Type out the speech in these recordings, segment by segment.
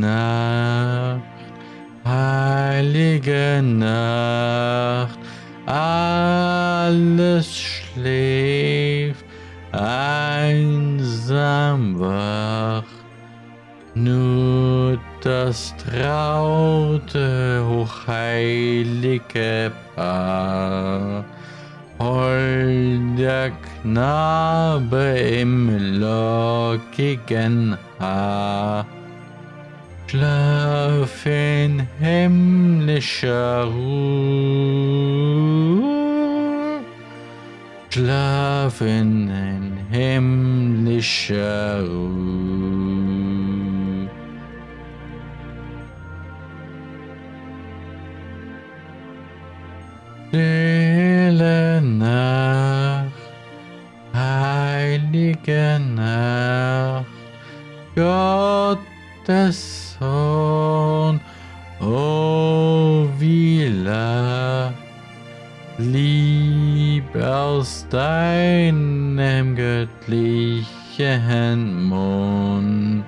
Nacht, heilige Nacht, alles schläft, einsam wach, nur das traute, hochheilige Paar. Holder Knabe im lockigen Haar. Schlaf in himmlischer Ruhe. Schlaf in himmlischer Ruhe. Stille Nacht, heilige Nacht, Gottes Sohn, oh wie lacht, lieb aus deinem göttlichen Mund,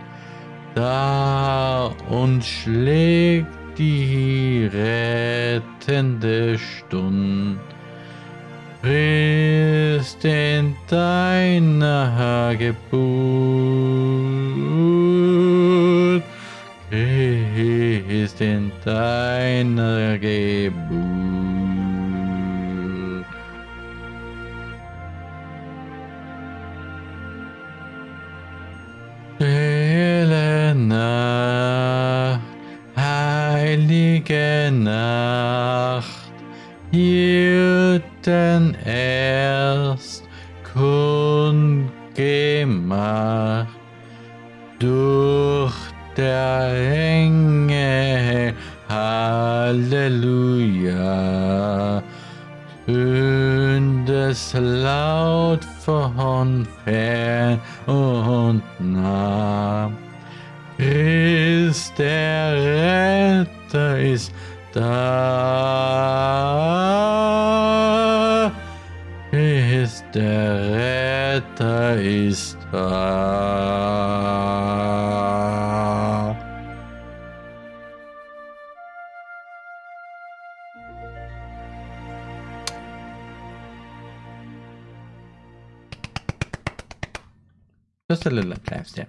da und schlägt die rettende Stund. Christ in deiner Geburt, Geburt. Stille Nacht, heilige Nacht, hielten erst kundgemacht durch der Engel, Halleluja, es laut von fern und nah. Christ der Retter ist da. Christ der Retter ist da. Just a little applause, yeah.